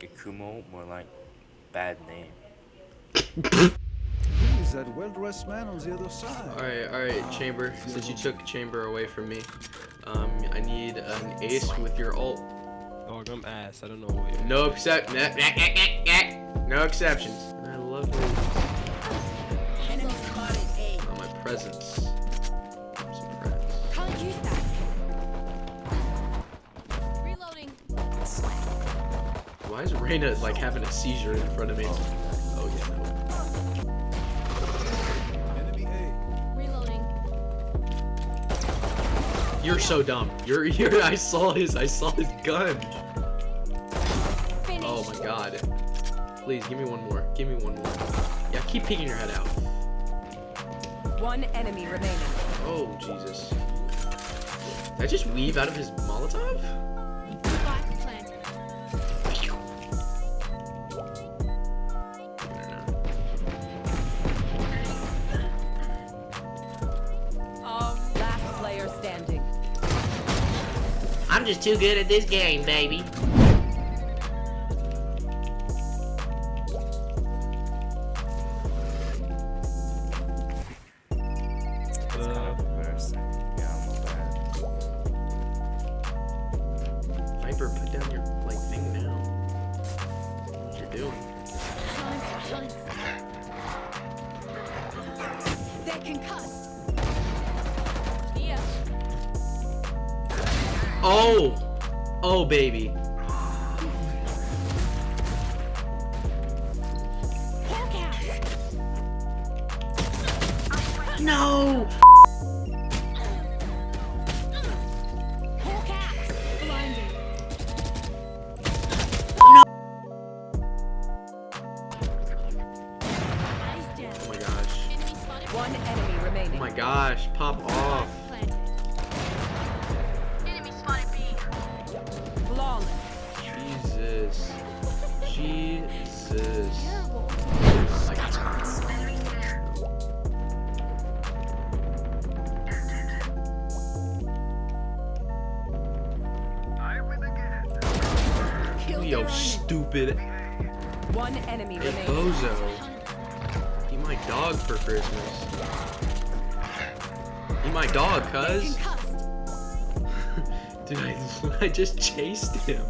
Ikumo, more like bad name. He's that well-dressed man on the other side. Alright, alright, Chamber. Since you took Chamber away from me, um, I need an ace with your ult. Dog, I'm ass. I don't know what you're. No except no exceptions. I love you. Oh, my presence. Why is Reyna like having a seizure in front of me? Oh yeah. Enemy A. Reloading. No. You're so dumb. You're you're. I saw his. I saw his gun. Finish. Oh my god. Please give me one more. Give me one more. Yeah, keep peeking your head out. One enemy remaining. Oh Jesus. Did I just weave out of his Molotov? I'm just too good at this game, baby. It's kind of Oh! Oh baby. No! Hawk out. Blinded. Eyes down. Oh my gosh. One enemy remaining. Oh my gosh, pop off. Jesus. Jesus. Kill Yo, stupid. One enemy Hey. Bozo. Be my dog for Christmas. Be my dog, cuz. Dude, I, I just chased him.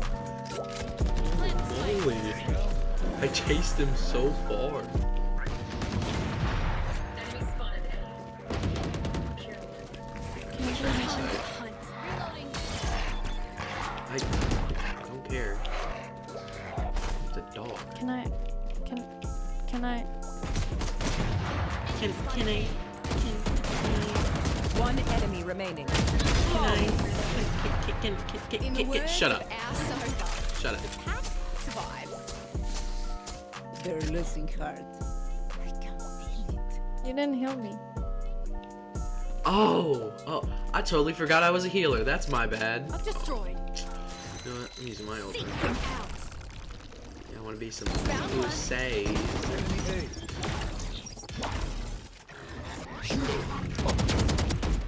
I chased him so far. I, I don't care. It's a dog. Can I? Can? Can I? Can, can I? One enemy remaining. Can, I? can, can, In the words Shut of up. our sofa, Shut up. Cat survives. They're losing heart. I can't feel it. You didn't heal me. Oh, oh, I totally forgot I was a healer. That's my bad. I'm destroyed. You know what? I'm using my ult. Seek. Yeah, I want to be some Found one. say.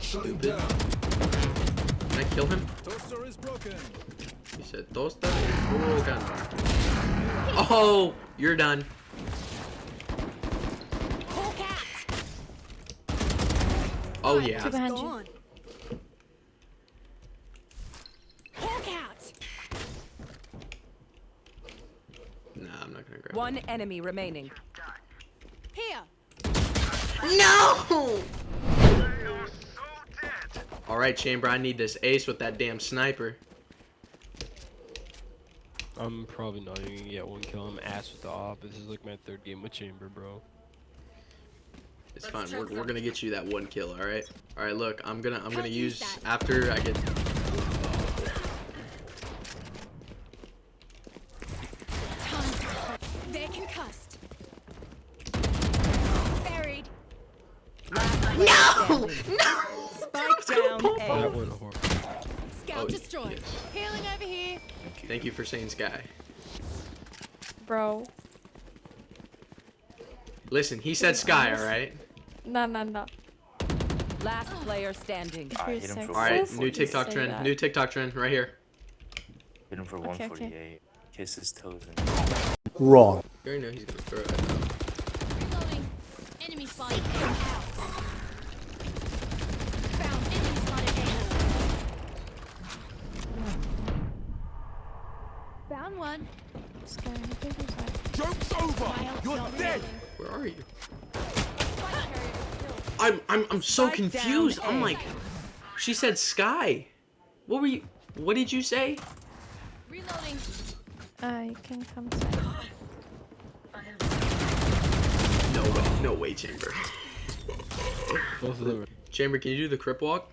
Stupid. Can I kill him? A. Toaster is broken. He said, Tosta is broken. Oh, you're done. Oh, yeah. Two behind you. Gone. Hawk out. Nah, I'm not gonna grab One enemy remaining. Here. No! Alright, Chamber, I need this ace with that damn sniper. I'm probably not even gonna get one kill. I'm ass with the op. This is like my third game with Chamber, bro. It's fine. We're, we're gonna get you that one kill, alright? Alright, look, I'm gonna I'm gonna use use that. after I get Time to hunt. They're concussed. Buried. No! Spike down That A. went horrible. Scout Oh, destroyed. yes. Healing over here. Thank you for saying Sky. Bro. Listen, he said Sky, alright? No, no, no. Last player standing. I You're hit him for sexist. Alright, new TikTok trend. that. New TikTok trend right here. Hit him for Okay, okay. 148. kiss his toes. And You already know he's gonna throw it. Reloading. Enemy spotted. A. Found enemy spotted. A. Found one. Sky, I think he's like- Joke's over! You're dead! Where are you? I'm I'm I'm so Spike confused. I'm like, she said sky. What were you? What did you say? Reloading. Uh, you can come side. No way. No way, Chamber. Both of them. Chamber, can you do the crip walk?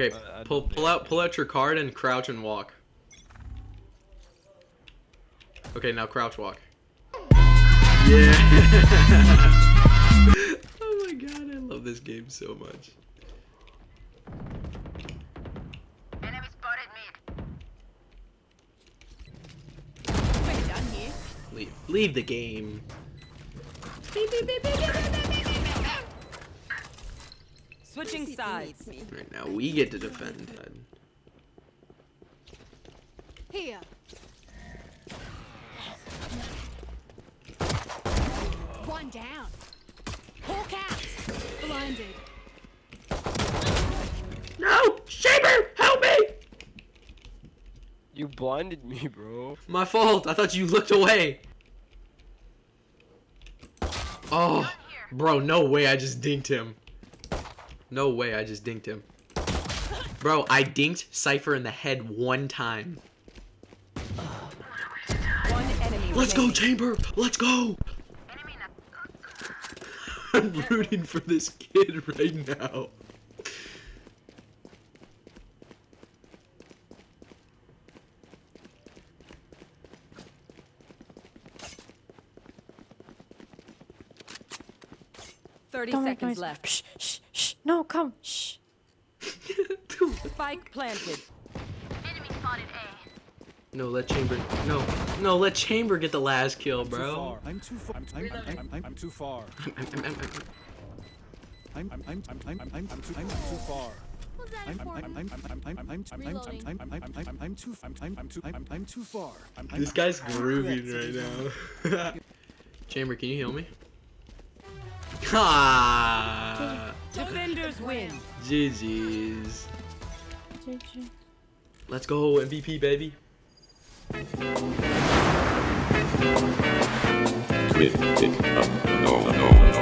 Okay, I- I pull pull out pull out your card and crouch and walk. Okay, now crouch walk. Yeah. oh my god, I love this game so much. Quick down here. Leave leave the game. Switching sides. Right now we get to defend. Here. One down. Hawk out. Blinded. No! Shaper! Help me! you blinded me, bro. My fault. I thought you looked away. Oh, bro, no way I just dinked him. No way I just dinked him. Bro, I dinked Cypher in the head one time. One enemy Let's go. Chamber! Let's go! I'm rooting for this kid right now. Thirty Don't seconds left. Shh, shh, shh. No, come. Shh. Spike planted. Enemy spotted A. No, let Chamber. No, no, let Chamber get the last kill, bro. I'm too far. I'm, too far. I'm, I'm, I'm, I'm, I'm, I'm, I'm, I'm too, I'm, I'm too far. I'm, I'm, I'm. I'm, I'm, I'm, I'm, I'm, I'm, I'm, Reloading. I'm, I'm, I'm, I'm, I'm too, I'm, I'm, I'm too, I'm, I'm too far. I'm, I'm, This guy's grooving right now. Chamber, can you heal me? Ah, Defenders win. GG's. GG. Let's go MVP, baby. Twit, it, up, no, no, no.